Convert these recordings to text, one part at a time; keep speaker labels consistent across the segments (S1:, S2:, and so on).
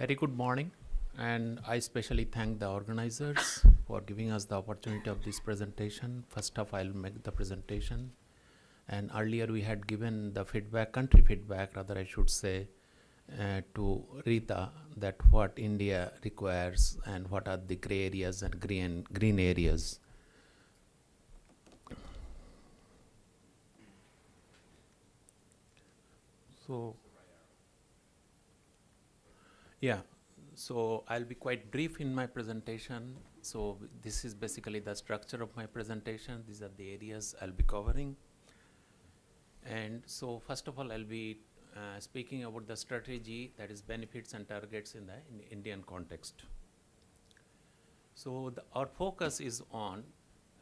S1: Very good morning, and I especially thank the organizers for giving us the opportunity of this presentation. First off, I'll make the presentation. And earlier we had given the feedback, country feedback, rather I should say, uh, to Rita that what India requires and what are the gray areas and green green areas. So, yeah, so I'll be quite brief in my presentation. So this is basically the structure of my presentation. These are the areas I'll be covering. And so first of all, I'll be uh, speaking about the strategy that is benefits and targets in the in Indian context. So the, our focus is on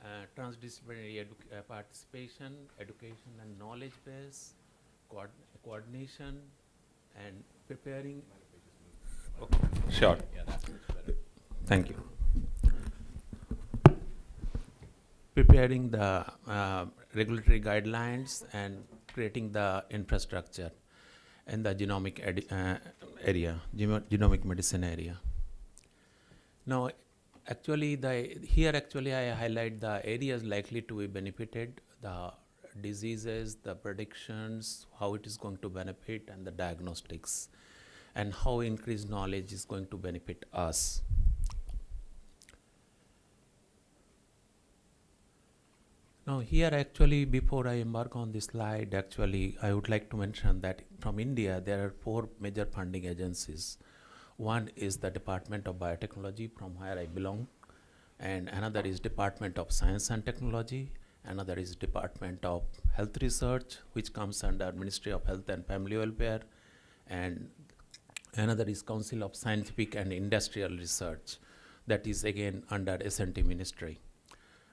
S1: uh, transdisciplinary edu uh, participation, education and knowledge base, coord coordination, and preparing. Okay. Sure. Thank you. Preparing the uh, regulatory guidelines and creating the infrastructure in the genomic uh, area, genomic medicine area. Now, actually, the here actually I highlight the areas likely to be benefited, the diseases, the predictions, how it is going to benefit, and the diagnostics, and how increased knowledge is going to benefit us. Now here actually before I embark on this slide actually I would like to mention that from India there are four major funding agencies. One is the Department of Biotechnology from where I belong and another is Department of Science and Technology, another is Department of Health Research which comes under Ministry of Health and Family Welfare and another is Council of Scientific and Industrial Research that is again under S&T Ministry.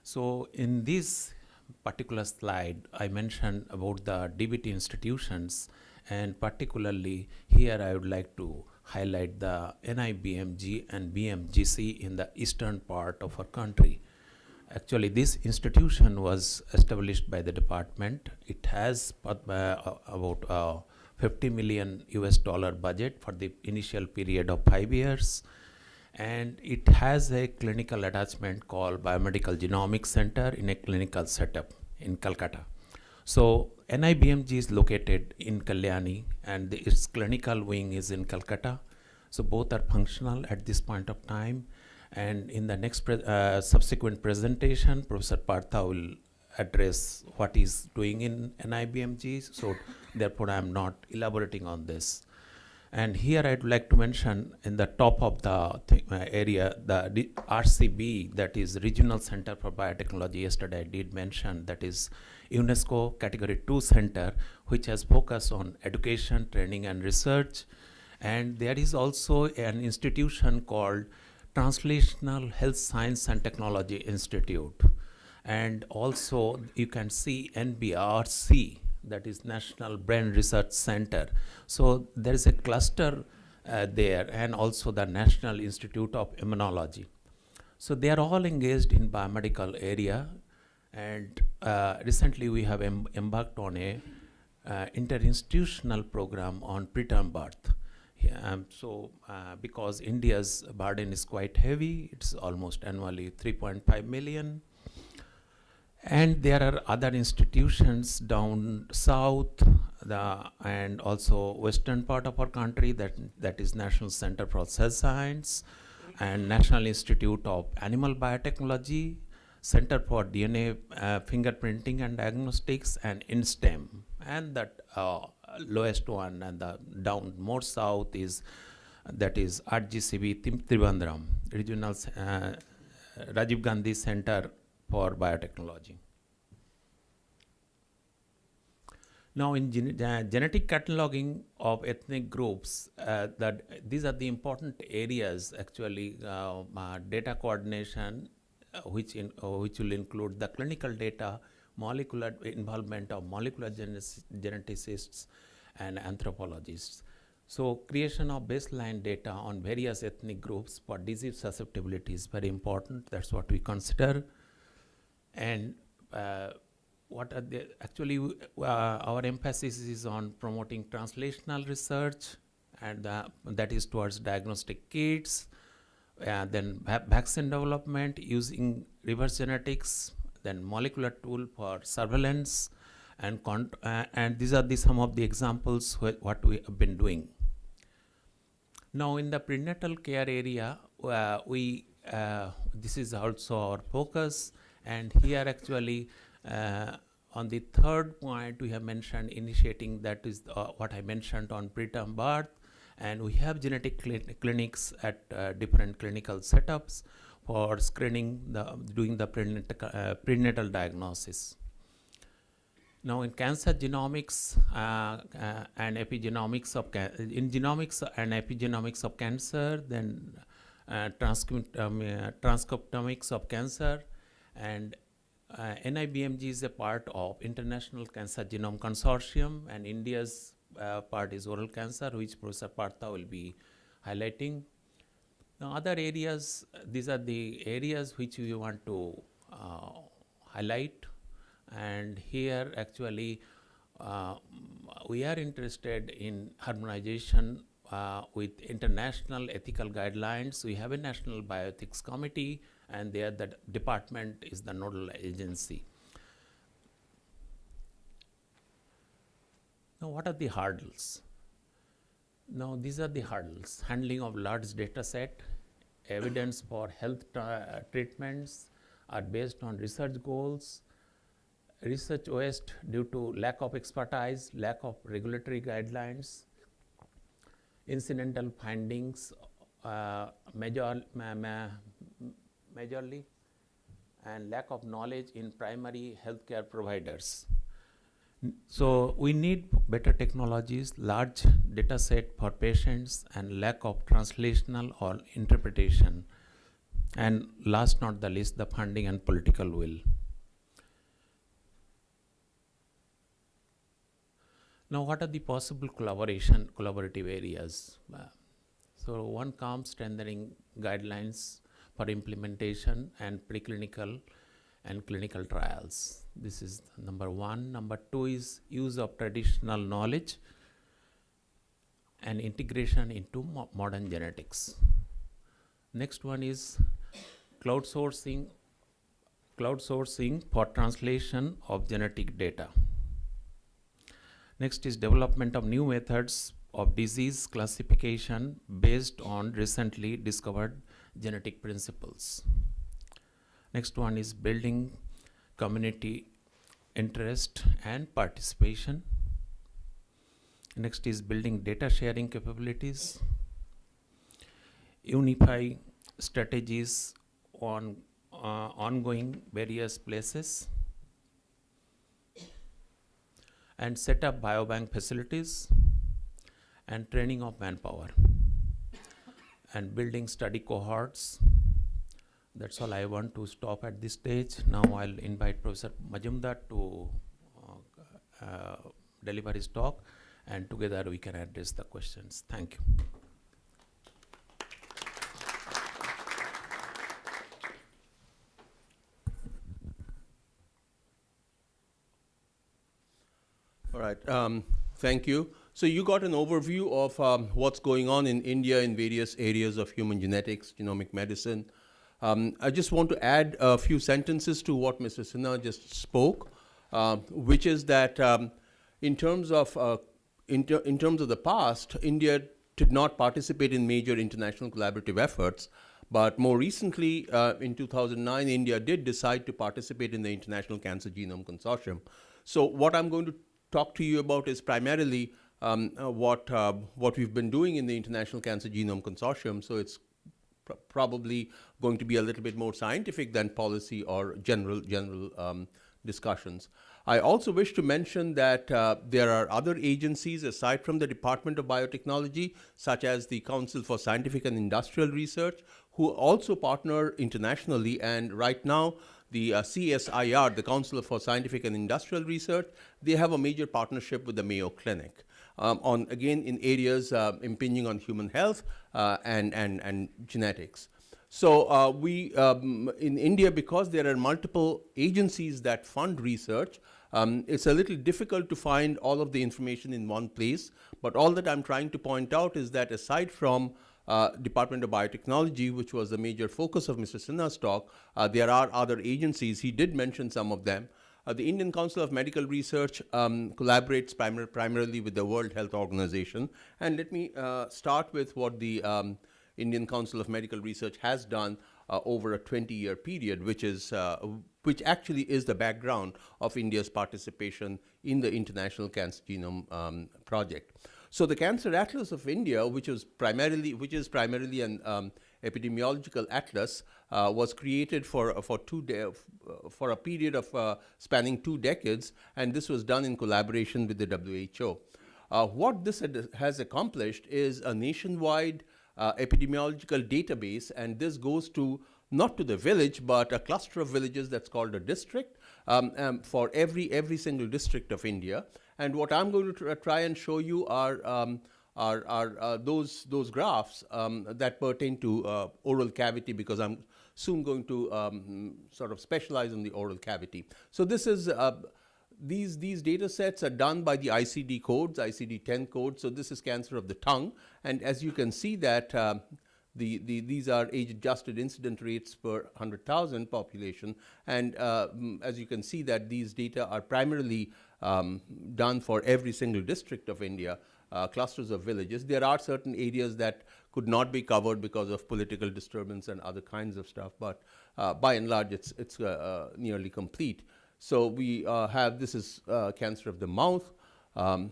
S1: So in this particular slide, I mentioned about the DBT institutions, and particularly here I would like to highlight the NIBMG and BMGC in the eastern part of our country. Actually, this institution was established by the department. It has uh, about uh, 50 million US dollar budget for the initial period of five years and it has a clinical attachment called Biomedical Genomics Center in a clinical setup in Calcutta. So NIBMG is located in Kalyani and the, its clinical wing is in Calcutta. So both are functional at this point of time. And in the next pre uh, subsequent presentation, Professor Partha will address what he's doing in NIBMG. So therefore, I'm not elaborating on this. And here I'd like to mention in the top of the uh, area, the RCB, that is Regional Center for Biotechnology, yesterday I did mention, that is UNESCO Category 2 Center, which has focus on education, training, and research. And there is also an institution called Translational Health Science and Technology Institute. And also you can see NBRC, that is National Brain Research Center. So there is a cluster uh, there and also the National Institute of Immunology. So they are all engaged in biomedical area and uh, recently we have em embarked on a uh, interinstitutional program on preterm birth. Um, so uh, because India's burden is quite heavy, it's almost annually 3.5 million and there are other institutions down south the, and also western part of our country that, that is National Center for Cell Science and National Institute of Animal Biotechnology, Center for DNA uh, Fingerprinting and Diagnostics and INSTEM. And that uh, lowest one and the down more south is that is RGCB Trivandrum, Regional uh, Rajiv Gandhi Center for biotechnology. Now, in gen uh, genetic cataloging of ethnic groups, uh, that these are the important areas actually uh, uh data coordination, uh, which in, uh, which will include the clinical data, molecular involvement of molecular geneticists and anthropologists. So creation of baseline data on various ethnic groups for disease susceptibility is very important. That's what we consider and uh, what are the actually uh, our emphasis is on promoting translational research and that is towards diagnostic kits, uh, then vaccine development using reverse genetics, then molecular tool for surveillance, and uh, and these are the some of the examples wh- what we have been doing. Now, in the prenatal care area, uh, we uh, this is also our focus, and here actually uh, on the third point we have mentioned initiating that is uh, what I mentioned on preterm birth, and we have genetic cli- clinics at uh, different clinical setups for screening the doing the prenatal, uh, prenatal diagnosis. Now, in cancer genomics uh, uh, and epigenomics of in genomics and epigenomics of cancer, then uh, transcript- um, transcriptomics of cancer, and uh, NIBMG is a part of International Cancer Genome Consortium, and India's uh, part is oral cancer, which Professor Partha will be highlighting. Now, other areas, these are the areas which we want to uh, highlight and here actually uh, we are interested in harmonization uh, with international ethical guidelines. We have a national bioethics committee, and there the department is the nodal agency. Now, what are the hurdles? Now, these are the hurdles handling of large data set, evidence for health tra- treatments are based on research goals, research waste due to lack of expertise, lack of regulatory guidelines, incidental findings, uh, major, ma- ma- majorly, and lack of knowledge in primary healthcare providers. So we need better technologies, large data set for patients, and lack of translational or interpretation. And last not the least, the funding and political will. Now, what are the possible collaboration, collaborative areas? Uh, so, one comes strengthening guidelines for implementation and preclinical and clinical trials. This is number one. Number two is use of traditional knowledge and integration into mo- modern genetics. Next one is cloud sourcing, cloud sourcing for translation of genetic data. Next is development of new methods of disease classification based on recently discovered genetic principles. Next one is building community interest and participation. Next is building data sharing capabilities. Unify strategies on uh, ongoing various places and set up biobank facilities and training of manpower and building study cohorts. That's all I want to stop at this stage. Now I'll invite Professor Majumder to uh, uh, deliver his talk and together we can address the questions. Thank you.
S2: Right, um, thank you. So you got an overview of um, what's going on in India in various areas of human genetics, genomic medicine. Um, I just want to add a few sentences to what Mr. Sinha just spoke, uh, which is that um, in terms of uh, in, ter- in terms of the past, India did not participate in major international collaborative efforts. But more recently, uh, in 2009, India did decide to participate in the International Cancer Genome Consortium. So, what I'm going to talk to you about is primarily um, uh, what uh, what we've been doing in the International Cancer Genome Consortium. So, it's pr- probably going to be a little bit more scientific than policy or general general um, discussions. I also wish to mention that uh, there are other agencies aside from the Department of Biotechnology, such as the Council for Scientific and Industrial Research, who also partner internationally. And right now, the uh, CSIR, the Council for Scientific and Industrial Research, they have a major partnership with the Mayo Clinic. Um, on again in areas uh, impinging on human health uh, and, and, and genetics. So uh, we um, in India, because there are multiple agencies that fund research, um, it's a little difficult to find all of the information in one place. But all that I'm trying to point out is that aside from uh, Department of Biotechnology, which was the major focus of Mr. Sinha's talk, uh, there are other agencies. He did mention some of them. Uh, the Indian Council of Medical Research um, collaborates primar primarily with the World Health Organization. And let me uh, start with what the um, Indian Council of Medical Research has done uh, over a 20-year period, which is which actually is the background of India's participation in the International Cancer Genome um, Project. So the Cancer Atlas of India, which is primarily which is primarily an um, epidemiological atlas, uh, was created for for two de- for a period of uh, spanning two decades, and this was done in collaboration with the WHO. Uh, what this has accomplished is a nationwide uh, epidemiological database, and this goes to not to the village, but a cluster of villages that's called a district um, um, for every every single district of India. And what I'm going to try and show you are um, are, are uh, those those graphs um, that pertain to uh, oral cavity because I'm soon going to um, sort of specialize in the oral cavity. So this is uh, these, these data sets are done by the ICD codes, ICD-10 codes. So this is cancer of the tongue. And as you can see that uh, the, the, these are age-adjusted incident rates per 100,000 population. And uh, as you can see that these data are primarily um, done for every single district of India, uh, clusters of villages. There are certain areas that could not be covered because of political disturbance and other kinds of stuff, but uh, by and large, it's, it's uh, uh, nearly complete. So we uh, have, this is uh, cancer of the mouth, um,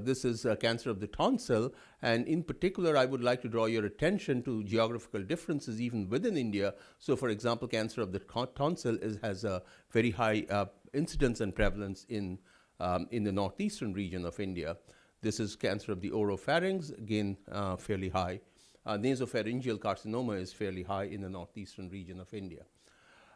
S2: this is cancer of the tonsil, and in particular, I would like to draw your attention to geographical differences even within India. So for example, cancer of the tonsil is, has a very high incidence and prevalence in, um, in the northeastern region of India. This is cancer of the oropharynx, again, uh, fairly high. Uh, nasopharyngeal carcinoma is fairly high in the northeastern region of India.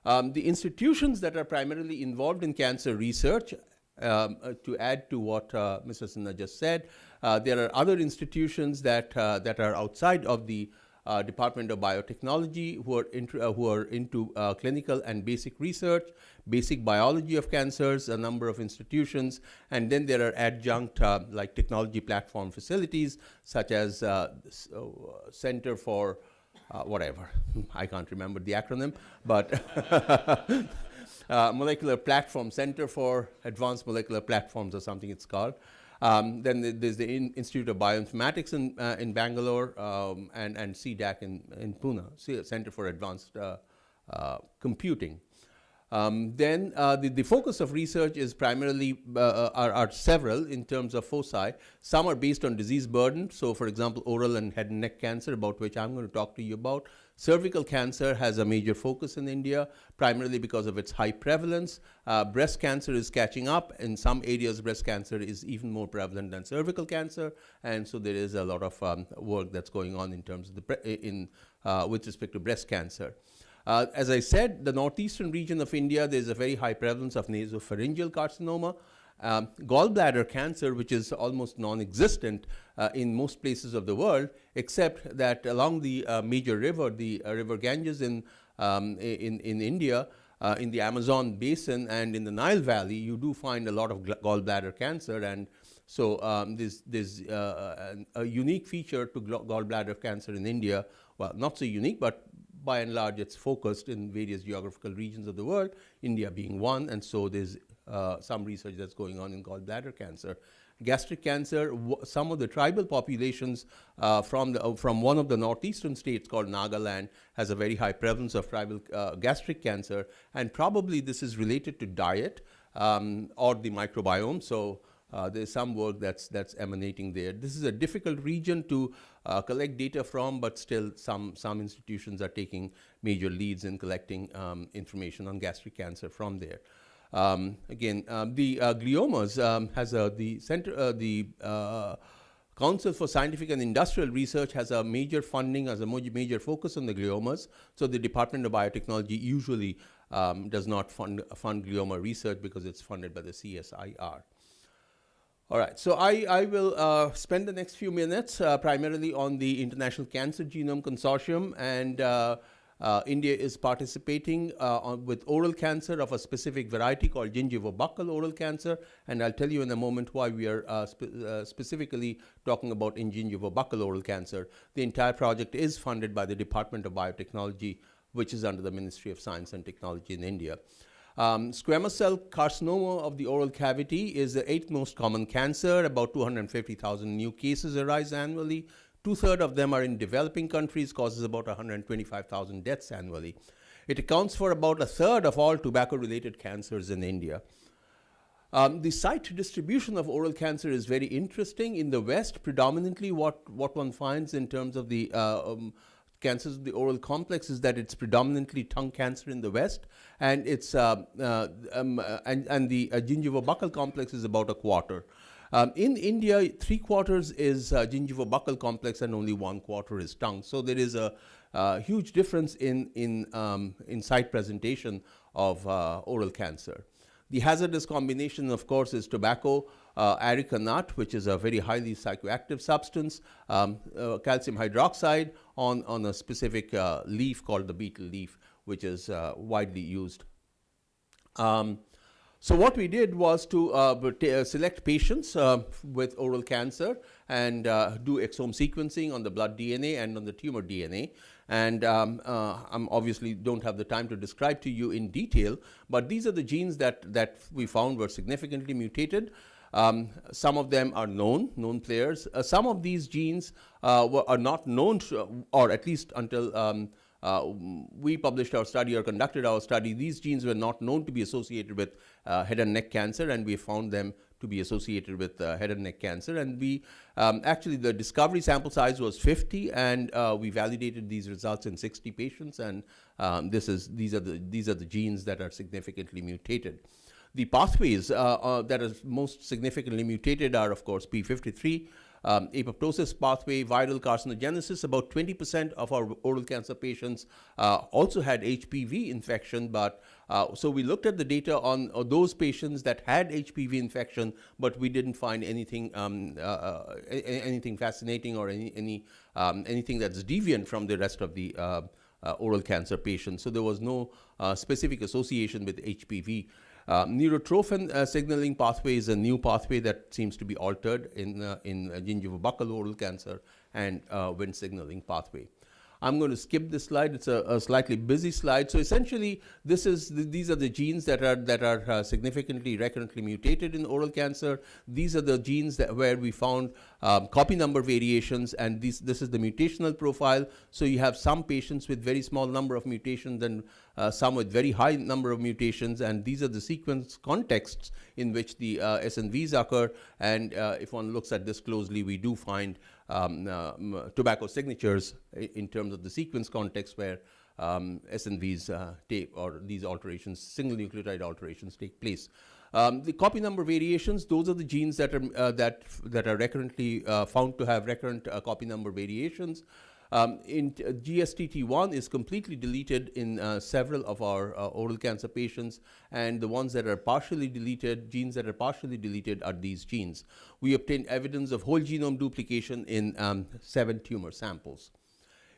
S2: Um, the institutions that are primarily involved in cancer research, um, uh, to add to what uh, Mr. Sinha just said, uh, there are other institutions that, uh, that are outside of the uh, Department of Biotechnology who are, uh, who are into uh, clinical and basic research, basic biology of cancers, a number of institutions, and then there are adjunct uh, like technology platform facilities such as Center for whatever, I can't remember the acronym, but uh, Molecular Platform Center for Advanced Molecular Platforms or something it's called. Um, then there's the in Institute of Bioinformatics in, uh, in Bangalore um, and, and CDAC in, in Pune, Center for Advanced uh, uh, Computing. Um, then uh, the, the focus of research is primarily, uh, uh, are, are, several in terms of foci. Some are based on disease burden. So for example, oral and head and neck cancer, about which I'm going to talk to you about. Cervical cancer has a major focus in India, primarily because of its high prevalence. Uh, breast cancer is catching up. In some areas, breast cancer is even more prevalent than cervical cancer. And so there is a lot of um, work that's going on in terms of the, in, uh, with respect to breast cancer. Uh, as I said, the northeastern region of India, there's a very high prevalence of nasopharyngeal carcinoma. Um, gallbladder cancer, which is almost non-existent uh, in most places of the world, except that along the uh, major river, the uh, river Ganges in, um, in, in India, uh, in the Amazon basin and in the Nile Valley, you do find a lot of gallbladder cancer. And so um, there's, uh, a, a unique feature to gallbladder cancer in India. Well, not so unique, but by and large, it's focused in various geographical regions of the world, India being one, and so there's uh, some research that's going on in gallbladder cancer. Gastric cancer, some of the tribal populations uh, from, the, uh, from one of the northeastern states called Nagaland has a very high prevalence of tribal uh, gastric cancer, and probably this is related to diet um, or the microbiome. So uh, there's some work that's, that's emanating there. This is a difficult region to uh, collect data from, but still some, some institutions are taking major leads in collecting um, information on gastric cancer from there. Um, again, um, the uh, gliomas um, has the center, uh, the uh, Council for Scientific and Industrial Research has a major funding, has a major focus on the gliomas. So the Department of Biotechnology usually um, does not fund, fund glioma research because it's funded by the CSIR. All right, so I, I will uh, spend the next few minutes uh, primarily on the International Cancer Genome Consortium and uh, uh, India is participating uh, on, with oral cancer of a specific variety called gingivobuccal oral cancer, and I'll tell you in a moment why we are uh, spe- uh, specifically talking about in gingivobuccal oral cancer. The entire project is funded by the Department of Biotechnology, which is under the Ministry of Science and Technology in India. Um, squamous cell carcinoma of the oral cavity is the eighth most common cancer. About 250,000 new cases arise annually. Two thirds of them are in developing countries, causes about 125,000 deaths annually. It accounts for about a third of all tobacco related cancers in India. Um, the site distribution of oral cancer is very interesting. In the West, predominantly, what, what one finds in terms of the uh, um, cancers of the oral complex is that it's predominantly tongue cancer in the West, and it's uh, uh, um, uh, and, and the uh, gingivobuccal complex is about a quarter. Um, in India, three quarters is uh, gingivobuccal complex, and only one quarter is tongue. So there is a uh, huge difference in in um, in site presentation of uh, oral cancer. The hazardous combination, of course, is tobacco, uh, areca nut, which is a very highly psychoactive substance, um, uh, calcium hydroxide on, on a specific uh, leaf called the betel leaf, which is uh, widely used. Um, so what we did was to uh, uh, select patients uh, with oral cancer and uh, do exome sequencing on the blood DNA and on the tumor DNA. And um, uh, I'm obviously don't have the time to describe to you in detail, but these are the genes that, that we found were significantly mutated. Um, some of them are known, known players. Uh, some of these genes were, are not known, to, or at least until um, we published our study or conducted our study, these genes were not known to be associated with uh, head and neck cancer, and we found them to be associated with uh, head and neck cancer. And we um, actually, the discovery sample size was 50, and uh, we validated these results in 60 patients. And um, this is these are the these are the genes that are significantly mutated. The pathways uh, uh, that are most significantly mutated are, of course, p53, um, apoptosis pathway, viral carcinogenesis. About 20% of our oral cancer patients uh, also had HPV infection, but uh, so we looked at the data on uh, those patients that had HPV infection, but we didn't find anything um, uh, uh, anything fascinating or any, any um, anything that's deviant from the rest of the uh, oral cancer patients. So there was no specific association with HPV. Uh, neurotrophin uh, signaling pathway is a new pathway that seems to be altered in, uh, in uh, gingivobuccal oral cancer and uh, Wnt signaling pathway. I'm going to skip this slide. It's a, a slightly busy slide. So essentially, this is th- these are the genes that are that are uh, significantly recurrently mutated in oral cancer. These are the genes that where we found um, copy number variations, and this this is the mutational profile. So you have some patients with very small number of mutations and uh, some with very high number of mutations, and these are the sequence contexts in which the uh, SNVs occur. And uh, if one looks at this closely, we do find um, uh, tobacco signatures in terms of the sequence context where um, SNVs uh, take or these alterations, single nucleotide alterations take place. Um, the copy number variations; those are the genes that are uh, that that are recurrently uh, found to have recurrent uh, copy number variations. Um, in uh, GSTT1 is completely deleted in uh, several of our uh, oral cancer patients, and the ones that are partially deleted, genes that are partially deleted, are these genes. We obtained evidence of whole genome duplication in um, seven tumor samples.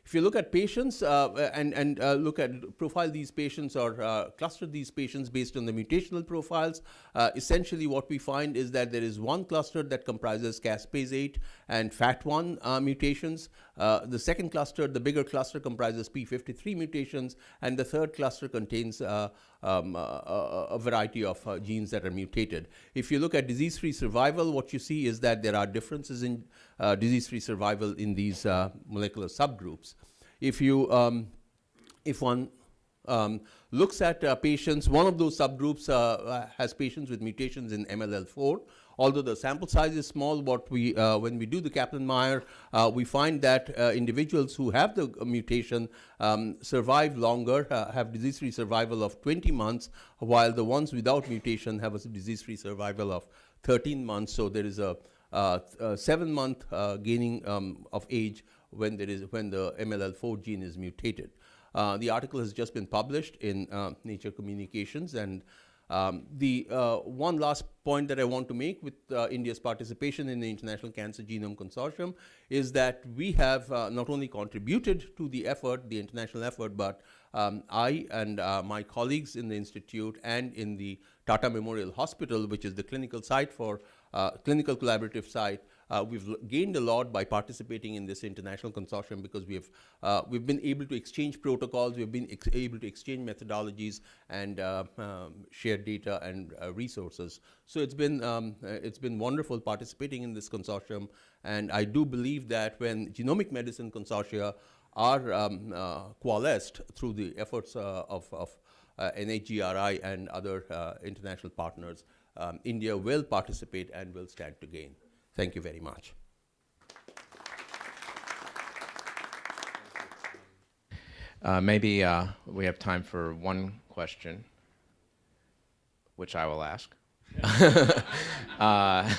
S2: If you look at patients uh, and, and uh, look at profile these patients or uh, cluster these patients based on the mutational profiles, uh, essentially what we find is that there is one cluster that comprises caspase 8 and FAT1 uh, mutations. Uh, the second cluster, the bigger cluster, comprises P53 mutations, and the third cluster contains um, a, variety of genes that are mutated. If you look at disease-free survival, what you see is that there are differences in disease-free survival in these uh, molecular subgroups. If you um, if one um, looks at uh, patients, one of those subgroups uh, uh, has patients with mutations in MLL4. Although the sample size is small, what we uh, when we do the Kaplan-Meier, uh, we find that uh, individuals who have the uh, mutation um, survive longer, uh, have disease-free survival of 20 months, while the ones without mutation have a disease-free survival of 13 months. So there is a, uh, a seven-month uh, gaining um, of age when there is when the MLL4 gene is mutated. Uh, the article has just been published in uh, Nature Communications, and Um, the uh, one last point that I want to make with uh, India's participation in the International Cancer Genome Consortium is that we have uh, not only contributed to the effort, the international effort, but um, I and uh, my colleagues in the institute and in the Tata Memorial Hospital, which is the clinical site for uh, clinical collaborative site, uh, we've gained a lot by participating in this international consortium because we have uh, we've been able to exchange protocols, we've been able to exchange methodologies and uh, um, share data and uh, resources. So it's been um, it's been wonderful participating in this consortium, and I do believe that when genomic medicine consortia are um, coalesced through the efforts of, of NHGRI and other international partners, um, India will participate and will stand to gain. Thank you very much.
S3: Uh, maybe uh, we have time for one question, which I will ask. uh,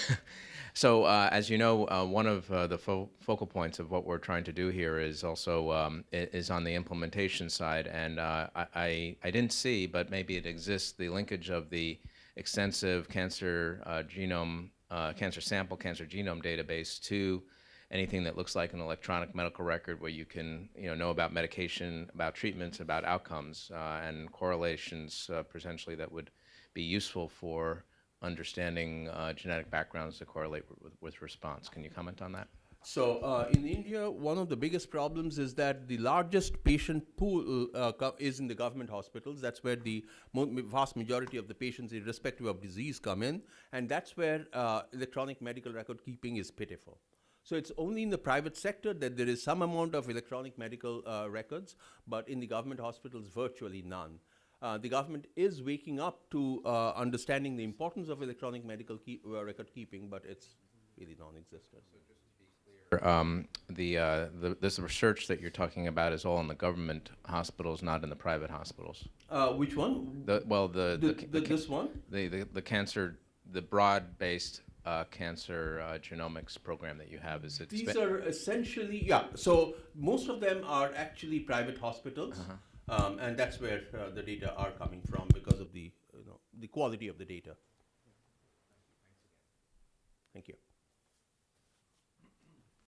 S3: so, uh, as you know, uh, one of uh, the fo- focal points of what we're trying to do here is also um, is on the implementation side, and I, I I didn't see, but maybe it exists, the linkage of the extensive cancer uh, genome, uh, cancer sample, cancer genome database to anything that looks like an electronic medical record where you can you know know about medication about treatments about outcomes uh, and correlations uh, potentially that would be useful for understanding uh, genetic backgrounds that correlate with, with response. Can you comment on that
S2: So uh, in India, one of the biggest problems is that the largest patient pool uh, is in the government hospitals. That's where the vast majority of the patients, irrespective of disease, come in, and that's where uh, electronic medical record keeping is pitiful. So it's only in the private sector that there is some amount of electronic medical uh, records, but in the government hospitals, virtually none. Uh, the government is waking up to uh, understanding the importance of electronic medical keep, uh, record keeping, but it's really non-existent
S3: um, the, uh, the, this research that you're talking about is all in the government hospitals, not in the private hospitals.
S2: Uh, which one?
S3: The, well, the,
S2: the,
S3: the,
S2: the this one.
S3: The, the the cancer, the broad-based uh, cancer uh, genomics program that you have is it?
S2: These are essentially yeah. So most of them are actually private hospitals, -huh. um, and that's where uh, the data are coming from because of the you know the quality of the data. Thank you.